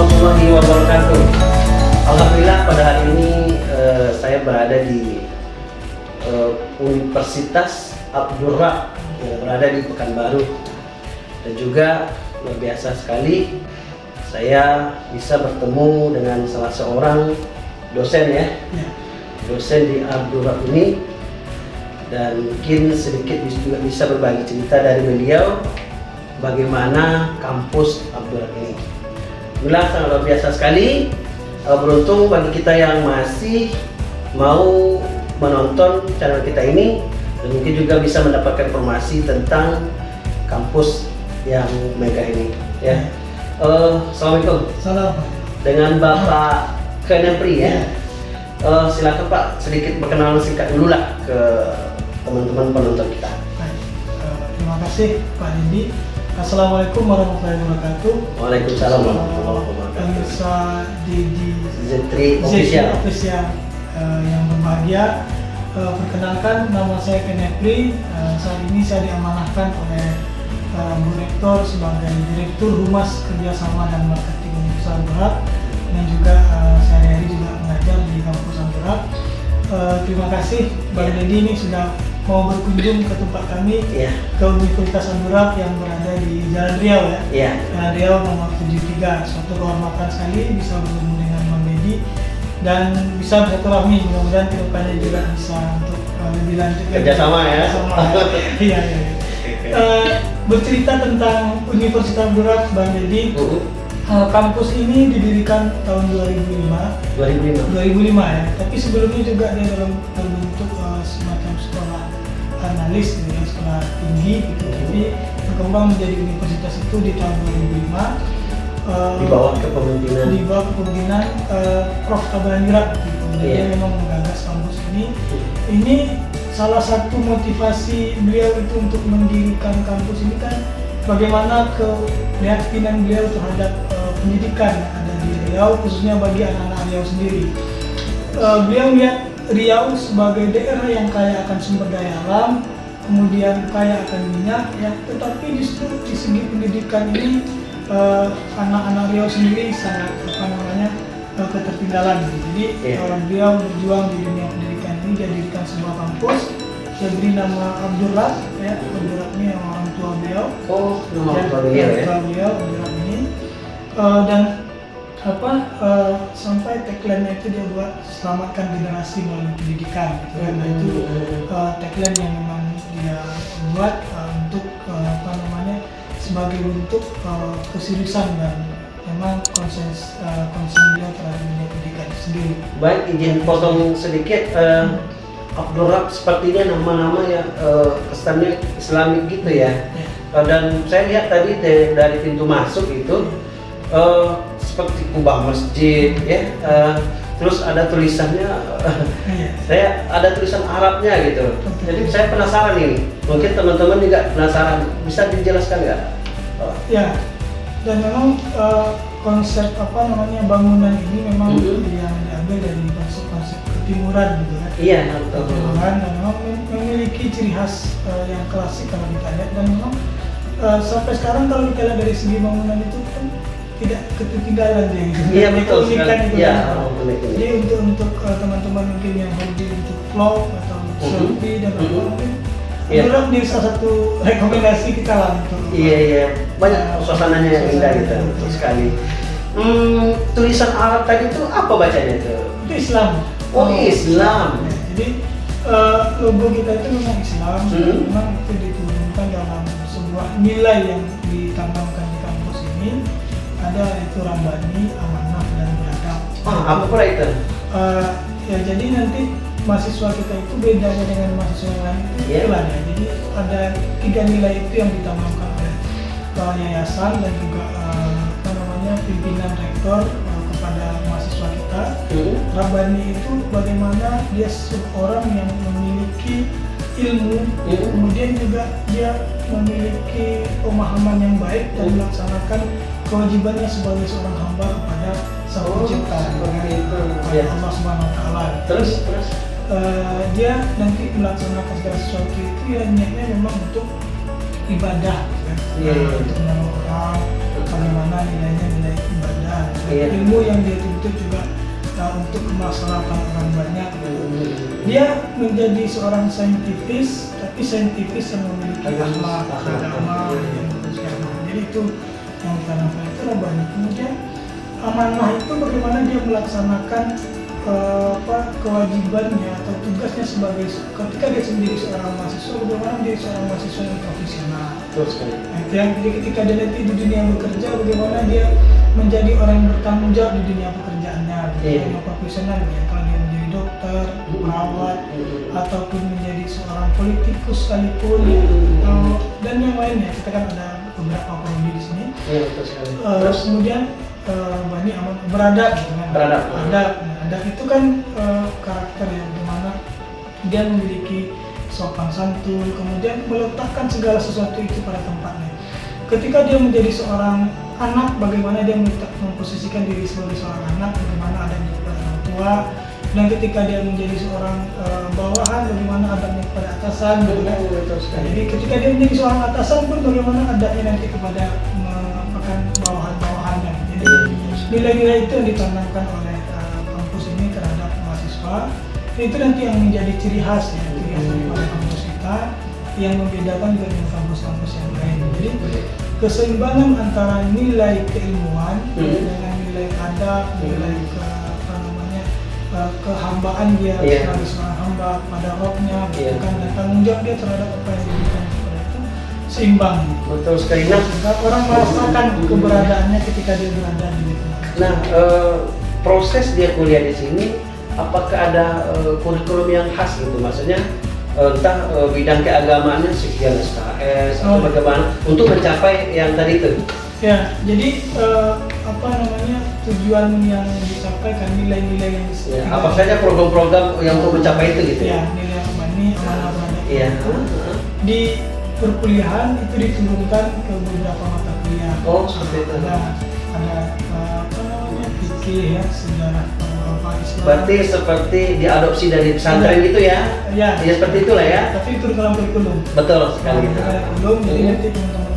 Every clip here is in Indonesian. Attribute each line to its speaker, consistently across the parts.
Speaker 1: warahmatullahi wabarakatuh. Alhamdulillah pada hari ini eh, saya berada di eh, Universitas Abdurra yang berada di Pekanbaru dan juga luar biasa sekali saya bisa bertemu dengan salah seorang dosen ya
Speaker 2: Ya.
Speaker 1: dosen di Abdurra ini dan mungkin sedikit juga bisa berbagi cerita dari beliau bagaimana kampus Abdurra ini. Alhamdulillah sangat luar biasa sekali. Eh, Beruntung bagi kita yang masih mau menonton channel kita ini dan mungkin juga bisa mendapatkan informasi tentang kampus yang mega ini. Ya. Eh, Assalamualaikum
Speaker 2: Salam.
Speaker 1: dengan Bapak Kenepri ya. Eh, silakan Pak sedikit perkenalan singkat dulu lah ke teman-teman penonton kita.
Speaker 2: Baik. Eh, terima kasih Pak Dindi. Assalamualaikum warahmatullahi wabarakatuh.
Speaker 1: Waalaikumsalam warahmatullahi wabarakatuh.
Speaker 2: Pemirsa Didi
Speaker 1: Zetri official.
Speaker 2: Official, eh, yang berbahagia. Eh, perkenalkan nama saya Kenepri. Eh, saat ini saya diamanahkan oleh eh, Bu Rektor sebagai Direktur Humas Kerjasama dan Marketing Universitas Berat dan juga eh, sehari-hari juga mengajar di kampus Berat. Eh, terima kasih Bang
Speaker 1: Ya.
Speaker 2: Dedi ini sudah mau berkunjung ke tempat kami
Speaker 1: Iya,
Speaker 2: ke Universitas Berat yang berada di Jalan Riau ya.
Speaker 1: iya.
Speaker 2: Jalan Riau nomor 73. Suatu kehormatan sekali bisa bertemu dengan Bang Dedi dan bisa bersilaturahmi. Mudah-mudahan ke depannya juga bisa untuk uh, lebih lanjut.
Speaker 1: Kerjasama ya.
Speaker 2: Kerjasama, ya. Iya, iya. iya. Eh, bercerita tentang Universitas Berat Bang Dedi,
Speaker 1: Uh,
Speaker 2: eh, kampus ini didirikan tahun 2005
Speaker 1: 2005.
Speaker 2: 2005 ya, tapi sebelumnya juga dia dalam berbentuk uh, semacam sekolah analis gitu ya, sekolah tinggi gitu. Jadi berkembang menjadi universitas itu di tahun 2005 uh,
Speaker 1: Di bawah kepemimpinan.
Speaker 2: di bawah kepemimpinan uh, Prof. Kabalanjurat gitu. Jadi
Speaker 1: Iya.
Speaker 2: dia memang menggagas kampus ini. Ini salah satu motivasi beliau itu untuk mendirikan kampus ini kan bagaimana keyakinan beliau terhadap uh, pendidikan yang ada di Riau khususnya bagi anak-anak Riau sendiri. Uh, beliau melihat Riau sebagai daerah yang kaya akan sumber daya alam, kemudian kaya akan minyak, ya, tetapi justru di segi pendidikan ini uh, anak-anak Riau sendiri sangat apa namanya uh, ketertinggalan. Jadi
Speaker 1: Iya.
Speaker 2: uh, beliau berjuang di dunia pendidikan ini dia dirikan sebuah kampus. Dia beri nama Abdullah, ya Abdullah ini yang orang tua beliau
Speaker 1: Oh, nama orang beliau ya.
Speaker 2: beliau Abdullah ini Eh, dan apa eh, sampai tagline itu dia buat selamatkan generasi melalui pendidikan gitu kan Nah, itu eh, tagline yang memang dia buat eh, untuk eh, apa namanya sebagai bentuk eh, keseriusan dan memang konsen eh, konsen beliau terhadap dunia pendidikan itu sendiri
Speaker 1: Baik, izin potong sedikit. Eh, Abdurrab sepertinya nama-nama yang eh, kesannya Islamik gitu ya.
Speaker 2: ya.
Speaker 1: Eh, dan saya lihat tadi dari pintu masuk itu eh, seperti kubah masjid ya. Eh, terus ada tulisannya
Speaker 2: Iya.
Speaker 1: saya ada tulisan Arabnya gitu. Jadi saya penasaran ini. Mungkin teman-teman juga penasaran. Bisa dijelaskan nggak? Oh,
Speaker 2: Ya, dan memang eh, konsep apa namanya bangunan ini memang
Speaker 1: Mhm.
Speaker 2: yang diambil dari konsep-konsep ketimuran gitu kan.
Speaker 1: Iya.
Speaker 2: Ketimuran dan memang mem- memiliki ciri khas eh, yang klasik kalau kita lihat dan memang eh, sampai sekarang kalau kita lihat dari segi bangunan itu kan tidak ketinggalan gitu.
Speaker 1: Iya betul sekali.
Speaker 2: itu
Speaker 1: Iya,
Speaker 2: kan.
Speaker 1: unik.
Speaker 2: Jadi untuk untuk eh, teman-teman mungkin yang hobi untuk vlog atau
Speaker 1: Mhm.
Speaker 2: selfie dan apa
Speaker 1: Mhm.
Speaker 2: mungkin
Speaker 1: Iya.
Speaker 2: Itulah menjadi salah satu rekomendasi kita lah untuk
Speaker 1: Iya iya banyak suasananya yang indah gitu betul sekali. Hmm, tulisan Arab tadi itu apa bacanya itu?
Speaker 2: itu Islam.
Speaker 1: Oh, Islam.
Speaker 2: Ya, jadi eh, logo kita itu memang Islam,
Speaker 1: Hmm.
Speaker 2: memang itu diturunkan dalam sebuah nilai yang ditanamkan di kampus ini ada itu Rambani, Amanah dan Beradab.
Speaker 1: Ah, apa pula itu?
Speaker 2: Eh, ya jadi nanti mahasiswa kita itu bedanya dengan mahasiswa yang lain itu
Speaker 1: Iya.
Speaker 2: itulah ya. Jadi ada tiga nilai itu yang ditanamkan oleh eh, yayasan dan juga apa namanya pimpinan rektor eh, kepada mahasiswa kita.
Speaker 1: Hmm.
Speaker 2: Rabani itu bagaimana dia seorang yang memiliki ilmu,
Speaker 1: Hmm.
Speaker 2: kemudian juga dia memiliki pemahaman yang baik dan
Speaker 1: Hmm.
Speaker 2: melaksanakan kewajibannya sebagai seorang hamba kepada sang
Speaker 1: Oh,
Speaker 2: pencipta,
Speaker 1: seperti itu. Ya.
Speaker 2: Allah Subhanahu Wa Taala.
Speaker 1: Terus terus.
Speaker 2: Eh, dia nanti melaksanakan segala sesuatu itu ya niatnya memang untuk ibadah, ya.
Speaker 1: Iya.
Speaker 2: untuk menolong orang, bagaimana nilainya nilai ibadah.
Speaker 1: Iya.
Speaker 2: ilmu yang dia tuntut juga uh, untuk kemaslahatan orang banyak. Dia menjadi seorang saintifis tapi saintifis yang memiliki akhlak agama yang agama jadi itu yang ditanamkan itu Rabbani kemudian amanah itu bagaimana dia melaksanakan eh, apa kewajibannya atau tugasnya sebagai ketika dia menjadi seorang mahasiswa bagaimana menjadi seorang mahasiswa yang profesional.
Speaker 1: Sekali.
Speaker 2: Nah, yang jadi ketika dia nanti di dunia bekerja bagaimana dia menjadi orang yang bertanggung jawab di dunia pekerjaannya
Speaker 1: Iya.
Speaker 2: yang profesional ya dia menjadi dokter perawat ataupun menjadi seorang politikus sekalipun ya, eh, dan yang lainnya. Kita kan ada beberapa prodi di sini.
Speaker 1: Iya betul sekali.
Speaker 2: Eh,
Speaker 1: terus
Speaker 2: kemudian eh, Bani Aman beradab gitu kan. Nah, itu kan eh, karakter yang di mana dia memiliki sopan santun kemudian meletakkan segala sesuatu itu pada tempatnya. Ketika dia menjadi seorang anak bagaimana dia memposisikan diri sebagai seorang anak tua dan ketika dia menjadi seorang eh, bawahan bagaimana adabnya kepada atasan gitu kan.
Speaker 1: betul
Speaker 2: Nah,
Speaker 1: sekali
Speaker 2: jadi ketika dia menjadi seorang atasan pun bagaimana adanya nanti kepada merupakan bawahan-bawahannya. Jadi nilai-nilai itu yang ditanamkan oleh uh, kampus ini terhadap mahasiswa itu nanti yang menjadi ciri khas ya, ciri khas daripada kampus kita yang membedakan dengan kampus-kampus yang lain. Jadi keseimbangan antara nilai keilmuan
Speaker 1: Hmm.
Speaker 2: dengan nilai adab, nilai ke uh, kehambaan dia
Speaker 1: Iya.
Speaker 2: sebagai seorang hamba pada rohnya,
Speaker 1: Iya.
Speaker 2: bukan dan tanggung jawab dia terhadap apa yang diberikan kepada itu seimbang.
Speaker 1: betul sekali nah
Speaker 2: Sehingga orang merasakan keberadaannya ketika dia berada di lingkungan.
Speaker 1: Nah, eh, proses dia kuliah di sini, apakah ada eh, kurikulum yang khas gitu? Maksudnya eh, entah eh, bidang keagamaannya sekian SKS atau
Speaker 2: Oh.
Speaker 1: bagaimana untuk mencapai yang tadi itu?
Speaker 2: Ya, jadi eh, apa namanya tujuan yang dicapai kan nilai-nilai yang dis-
Speaker 1: Ya, apa saja program-program yang untuk mencapai itu gitu
Speaker 2: Ya,
Speaker 1: ya?
Speaker 2: nilai apa ini amanah terhadap
Speaker 1: Iya.
Speaker 2: di perkuliahan itu diturunkan ke beberapa mata kuliah.
Speaker 1: Oh, seperti itu.
Speaker 2: Ada ada apa namanya fikih ya sejarah apa Islam.
Speaker 1: Berarti seperti diadopsi dari pesantren gitu ya?
Speaker 2: ya,
Speaker 1: Ya seperti itulah ya.
Speaker 2: Tapi itu dalam kurikulum.
Speaker 1: Betul sekali.
Speaker 2: Nah, kurikulum jadi nanti teman-teman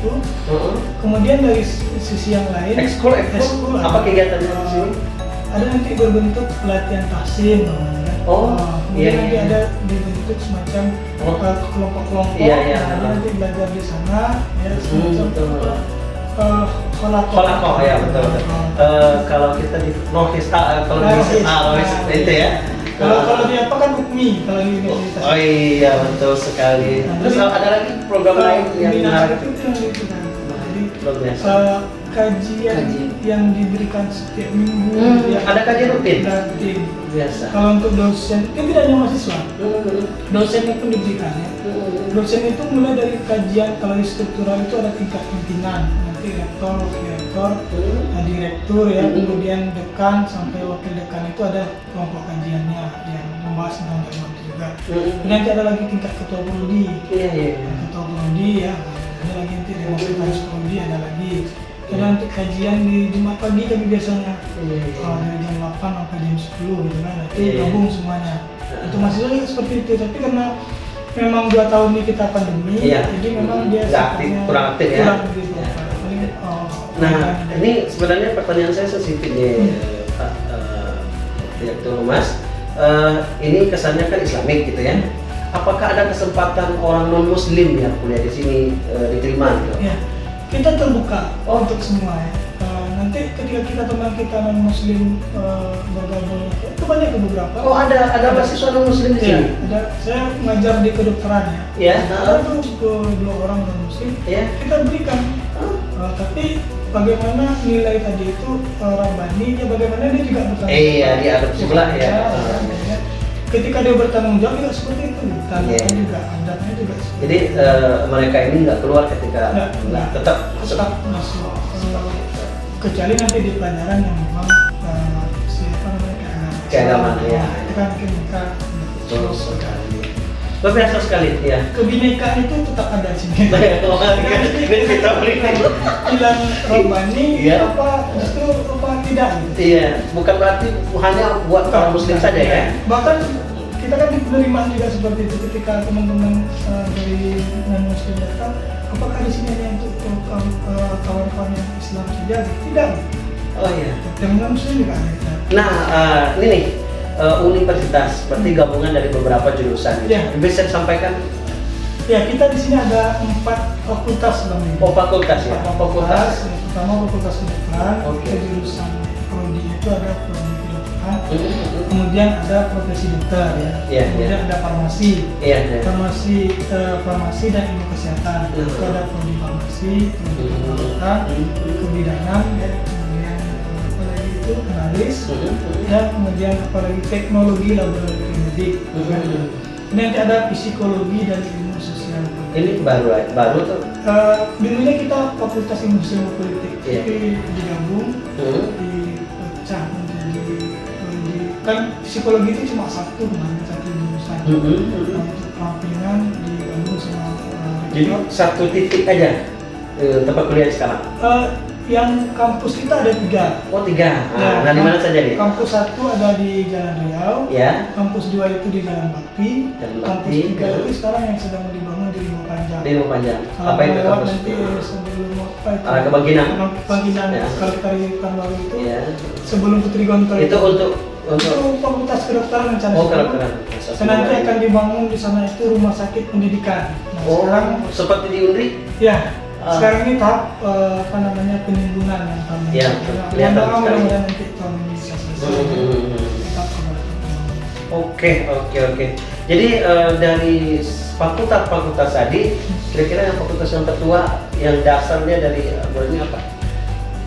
Speaker 2: itu.
Speaker 1: Heeh.
Speaker 2: Kemudian dari sisi yang lain,
Speaker 1: Ekskul, ekskul, apa
Speaker 2: ada.
Speaker 1: kegiatannya di sini?
Speaker 2: Ada nanti berbentuk pelatihan namanya kan.
Speaker 1: Oh,
Speaker 2: Eh, kemudian
Speaker 1: iya,
Speaker 2: nanti
Speaker 1: iya.
Speaker 2: ada dibentuk semacam
Speaker 1: Oh.
Speaker 2: kelompok-kelompok.
Speaker 1: Iya, iya.
Speaker 2: Ada nanti belajar di sana, ya semacam
Speaker 1: betul.
Speaker 2: eh, kolakoh.
Speaker 1: Kolakoh ya betul. betul.
Speaker 2: Eh,
Speaker 1: Eh, kalau kita di Rohis, ah, kalau di
Speaker 2: Rohis.
Speaker 1: ah, itu ya.
Speaker 2: Kalau kalau di apa kan UKMI kalau di universitas.
Speaker 1: Oh iya betul sekali.
Speaker 2: Nah,
Speaker 1: Terus ada lagi program lain yang menarik.
Speaker 2: itu yang itu kan. Jadi eh, kajian
Speaker 1: Kajian.
Speaker 2: yang diberikan setiap minggu
Speaker 1: Hmm,
Speaker 2: ya.
Speaker 1: ada kajian rutin?
Speaker 2: Rutin.
Speaker 1: Biasa.
Speaker 2: Kalau untuk dosen, itu tidak hanya mahasiswa,
Speaker 1: Hmm,
Speaker 2: dosennya pun diberikan ya.
Speaker 1: hmm,
Speaker 2: Dosen itu mulai dari kajian, kalau di struktural itu ada tingkat pimpinan, nanti rektor, wakil rektor,
Speaker 1: hmm.
Speaker 2: nah, direktur ya,
Speaker 1: Hmm.
Speaker 2: kemudian dekan sampai wakil dekan itu ada kelompok kajiannya yang membahas tentang itu juga.
Speaker 1: Hmm.
Speaker 2: Kemudian nanti ada lagi tingkat ketua prodi,
Speaker 1: Iya iya. iya.
Speaker 2: ketua prodi ya, ada lagi nanti demonstrasi prodi ada lagi. Ada nanti kajian di Jumat pagi kami biasanya
Speaker 1: iya.
Speaker 2: Oh, dari jam 8 sampai jam 10 gitu kan nanti gabung semuanya itu juga seperti itu tapi karena memang dua tahun ini kita pandemi jadi memang dia
Speaker 1: aktif, kurang aktif ya.
Speaker 2: kurang begitu
Speaker 1: Iya. Nah, ini sebenarnya pertanyaan saya sensitif nih,
Speaker 2: Hmm.
Speaker 1: Pak eh, Direktur Humas. Eh, ini kesannya kan Islamik gitu ya. Apakah ada kesempatan orang non Muslim yang kuliah di sini eh, diterima gitu?
Speaker 2: ya kita terbuka
Speaker 1: Oh.
Speaker 2: untuk semua ya nanti ketika kita teman kita non muslim eh, bergabung itu banyak beberapa
Speaker 1: Oh ada ada mahasiswa non Muslim di
Speaker 2: Iya,
Speaker 1: sini?
Speaker 2: ada saya mengajar di kedokteran ya
Speaker 1: Ya.
Speaker 2: ada tuh ke- dua orang non muslim
Speaker 1: Ya.
Speaker 2: kita berikan Uh, tapi bagaimana nilai tadi itu uh, Rabbani ya bagaimana dia juga bertanggung
Speaker 1: Eh, iya, dia adopsi pula, ya.
Speaker 2: Ya, ya. ketika dia bertanggung jawab juga seperti itu tanamkan
Speaker 1: Iya.
Speaker 2: juga adabnya juga seperti
Speaker 1: Jadi eh, mereka ini nggak keluar ketika
Speaker 2: Nggak, nggak.
Speaker 1: tetap
Speaker 2: tetap masuk uh, kecuali nanti di pelajaran yang memang uh, siapa namanya keagamaan
Speaker 1: Keagamaan, ya.
Speaker 2: itu kan mungkin mereka
Speaker 1: Betul sekali. Biasa sekali ya.
Speaker 2: kebinekaan itu tetap ada di sini
Speaker 1: Ini kita berikan.
Speaker 2: hilang Rabbani
Speaker 1: Iya.
Speaker 2: apa justru apa tidak gitu
Speaker 1: Iya, bukan berarti hanya buat orang Muslim saja ya.
Speaker 2: Bahkan kita kan penerimaan juga seperti itu ketika teman-teman uh, dari non muslim datang, apakah di sini ada untuk uh, kawan- uh, kawan-kawan yang Islam saja tidak
Speaker 1: Oh iya.
Speaker 2: yang non Muslim juga ada.
Speaker 1: Nah, eh, ini nih eh, universitas, berarti gabungan dari beberapa jurusan.
Speaker 2: Iya.
Speaker 1: Bisa disampaikan?
Speaker 2: ya kita di sini ada empat fakultas bang.
Speaker 1: Oh fakultas ya.
Speaker 2: Empat
Speaker 1: Fakultas.
Speaker 2: Yang pertama fakultas kedokteran
Speaker 1: Oke.
Speaker 2: kita jurusan prodi itu ada prodi kedokteran
Speaker 1: Hmm,
Speaker 2: kemudian ada profesi dokter ya
Speaker 1: Iya,
Speaker 2: kemudian
Speaker 1: iya.
Speaker 2: ada farmasi
Speaker 1: Iya. iya.
Speaker 2: farmasi eh, farmasi dan ilmu kesehatan
Speaker 1: Hmm.
Speaker 2: itu ada prodi farmasi prodi
Speaker 1: Hmm.
Speaker 2: kedokteran
Speaker 1: Hmm.
Speaker 2: kebidanan ya itu analis
Speaker 1: Hmm, hmm.
Speaker 2: dan kemudian apalagi teknologi laboratorium medik
Speaker 1: Hmm.
Speaker 2: ini nanti ada psikologi dan ilmu sosial
Speaker 1: Ini baru baru tuh.
Speaker 2: Eh, dulunya kita fakultas ilmu sosial politik
Speaker 1: Iya.
Speaker 2: tapi digabung
Speaker 1: Hmm.
Speaker 2: dipecah menjadi kan psikologi itu cuma satu kan satu jurusan
Speaker 1: Hmm,
Speaker 2: untuk perampilan digabung sama eh,
Speaker 1: Jadi satu titik aja eh, tempat kuliah sekarang.
Speaker 2: Eh, yang kampus kita ada tiga
Speaker 1: Oh tiga.
Speaker 2: Ya,
Speaker 1: Nah, nah di mana saja nih?
Speaker 2: kampus satu ada di Jalan Riau
Speaker 1: Ya.
Speaker 2: kampus dua itu di Jalan Bakti
Speaker 1: Jalan
Speaker 2: kampus
Speaker 1: Bakti,
Speaker 2: tiga
Speaker 1: ya.
Speaker 2: itu sekarang yang sedang dibangun di Rimau Panjang
Speaker 1: Di Rumah Panjang.
Speaker 2: Kalau
Speaker 1: Apa itu kampus?
Speaker 2: nanti sebelum apa itu
Speaker 1: Arah ke Bangkinang?
Speaker 2: Bangkinang
Speaker 1: Ya.
Speaker 2: di baru itu
Speaker 1: Iya.
Speaker 2: sebelum Putri Gontor
Speaker 1: Itu untuk
Speaker 2: itu
Speaker 1: untuk
Speaker 2: fakultas kedokteran rencana
Speaker 1: oh kedokteran.
Speaker 2: Nanti akan dibangun di sana itu rumah sakit pendidikan. Nah,
Speaker 1: Oh,
Speaker 2: sekarang
Speaker 1: seperti di Unri?
Speaker 2: ya
Speaker 1: Ah.
Speaker 2: sekarang ini tahap eh, apa namanya penimbunan yang ini.
Speaker 1: Ya, kelihatan
Speaker 2: mudah-mudahan nanti tahun ini bisa selesai.
Speaker 1: Oke, oke, oke. Jadi eh, dari fakultas-fakultas tadi, kira-kira yang fakultas yang tertua, yang dasarnya dari eh, ini apa?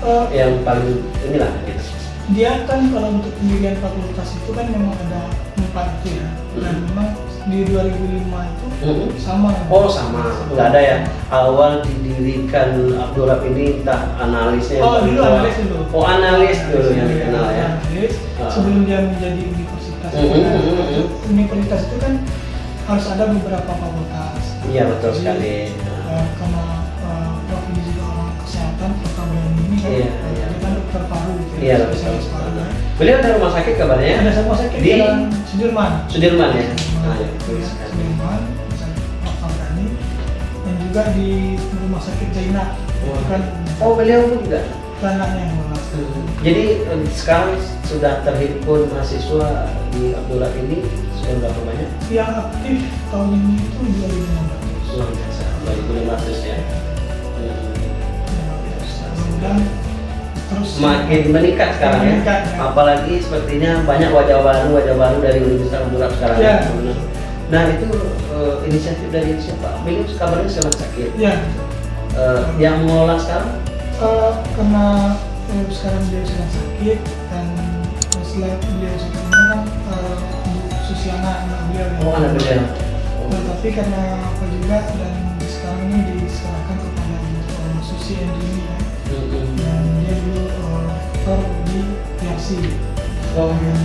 Speaker 2: Eh,
Speaker 1: Yang paling inilah gitu.
Speaker 2: dia kan kalau untuk pendirian fakultas itu kan memang ada empat itu ya. Dan
Speaker 1: Hmm.
Speaker 2: memang di 2005 itu
Speaker 1: Hmm.
Speaker 2: sama.
Speaker 1: Oh sama, nggak ada ya. Awal didirikan Abdurrahman ini entah analisnya.
Speaker 2: Oh dulu analis dulu.
Speaker 1: Oh analis dulu yang
Speaker 2: Iya,
Speaker 1: dikenal ya.
Speaker 2: Analis
Speaker 1: Ah.
Speaker 2: sebelum dia menjadi universitas.
Speaker 1: Mm, mm,
Speaker 2: Karena
Speaker 1: mm, mm.
Speaker 2: Universitas itu kan harus ada beberapa fakultas.
Speaker 1: Iya betul
Speaker 2: Jadi,
Speaker 1: sekali.
Speaker 2: eh, karena eh, Prof ini juga orang kesehatan, Prof Abraham ini kan,
Speaker 1: Iya,
Speaker 2: eh,
Speaker 1: iya.
Speaker 2: kan dokter paru, gitu,
Speaker 1: Iya betul.
Speaker 2: spesialis paru. ya.
Speaker 1: Beliau ada rumah sakit kabarnya?
Speaker 2: Ada sama sakit
Speaker 1: Di
Speaker 2: Jalan Sudirman.
Speaker 1: Sudirman ya. Ah, ya,
Speaker 2: ya, sakit Prof Abraham dan juga di rumah sakit Zainab. Itu kan
Speaker 1: Oh beliau pun juga.
Speaker 2: anaknya yang merawat.
Speaker 1: Jadi sekarang sudah terhimpun mahasiswa di Abdullah ini sudah berapa banyak?
Speaker 2: Yang aktif tahun ini itu 2015.
Speaker 1: Luar biasa, 2500 ya. Hmm.
Speaker 2: dan terus
Speaker 1: Semakin meningkat sekarang ya.
Speaker 2: Meningkat, ya.
Speaker 1: Apalagi sepertinya banyak wajah baru, wajah baru dari Universitas Abdullah sekarang.
Speaker 2: Ya.
Speaker 1: Nah itu eh, inisiatif dari siapa? Beliau kabarnya sedang sakit.
Speaker 2: ya
Speaker 1: Eh, yang mengelola sekarang?
Speaker 2: eh, karena eh, sekarang beliau sedang sakit dan setelah beliau ini kan Bu Susiana anak beliau yang-
Speaker 1: Oh anak beliau.
Speaker 2: Nah, tapi karena apa juga dan sekarang ini diserahkan kepada eh, Susi Andrini ya. Rektor di Yarsi
Speaker 1: Oh.
Speaker 2: yang.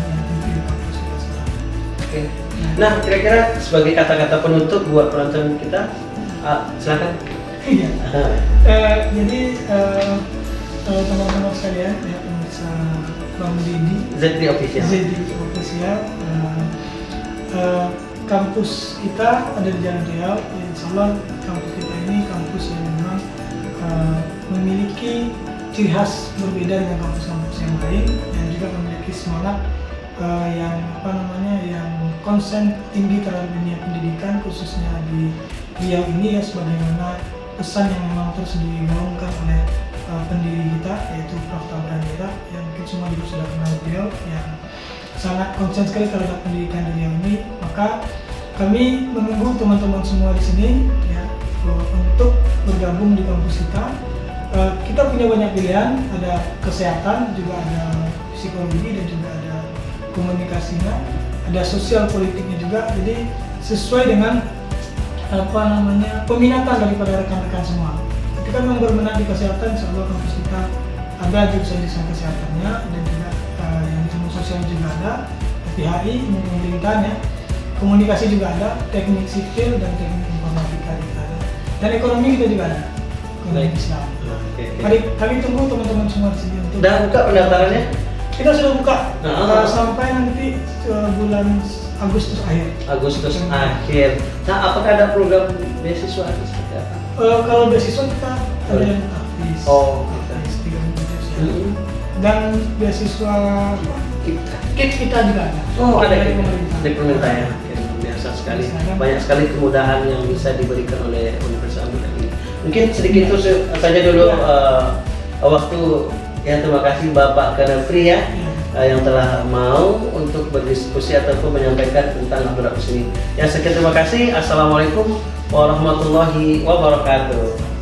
Speaker 1: Oke. Nah, kira-kira sebagai kata-kata penutup buat penonton kita, ah, silakan.
Speaker 2: Iya. Eh, jadi eh, teman-teman sekalian ya pemirsa Bang Didi
Speaker 1: Z3 official.
Speaker 2: ZD Official eh, eh, kampus kita ada di Jalan Riau ya, Insya Allah kampus kita ini kampus yang memang eh, memiliki ciri khas berbeda dengan kampus-kampus yang lain dan juga memiliki semangat eh, yang apa namanya yang konsen tinggi terhadap dunia pendidikan khususnya di Riau ini ya sebagaimana pesan yang memang terus digaungkan oleh uh, pendiri kita yaitu Prof. Tabranira yang mungkin semua juga sudah kenal beliau yang sangat konsen sekali terhadap pendidikan di Riau ini maka kami menunggu teman-teman semua di sini ya uh, untuk bergabung di kampus kita Uh, kita punya banyak pilihan. Ada kesehatan juga ada psikologi dan juga ada komunikasinya. Ada sosial politiknya juga. Jadi sesuai dengan apa namanya peminatan daripada rekan-rekan semua. Kita memang berminat di kesehatan, Allah kampus kita ada jurusan-jurusan kesehatannya dan juga eh, yang ilmu sosial juga ada, PHI, ilmu pemerintahan ya, komunikasi juga ada, teknik sipil dan teknik informatika juga ada, dan ekonomi kita juga ada.
Speaker 1: Baik.
Speaker 2: Islam.
Speaker 1: Oke, oke.
Speaker 2: Kami, kami tunggu teman-teman semua di sini untuk
Speaker 1: Udah buka pendaftarannya?
Speaker 2: kita sudah buka
Speaker 1: Nah,
Speaker 2: eh, sampai nanti eh, bulan Agustus akhir.
Speaker 1: Agustus akhir. Nah, apakah ada program beasiswa seperti apa?
Speaker 2: Eh, kalau beasiswa kita ada yang gratis.
Speaker 1: Oh,
Speaker 2: gratis. tiga ya.
Speaker 1: Hmm.
Speaker 2: dan beasiswa
Speaker 1: Kita.
Speaker 2: kit kita juga ada
Speaker 1: Oh ada
Speaker 2: dari
Speaker 1: di
Speaker 2: pemerintah
Speaker 1: di pemerintah ya. Biasa sekali. Banyak sekali kemudahan yang bisa diberikan oleh. Mungkin sedikit itu saja dulu
Speaker 2: Ya.
Speaker 1: eh, waktu ya terima kasih Bapak Kanapri ya
Speaker 2: Iya.
Speaker 1: eh, yang telah mau untuk berdiskusi ataupun menyampaikan tentang Abdul Rahman ini. Ya sekian terima kasih. Assalamualaikum warahmatullahi wabarakatuh.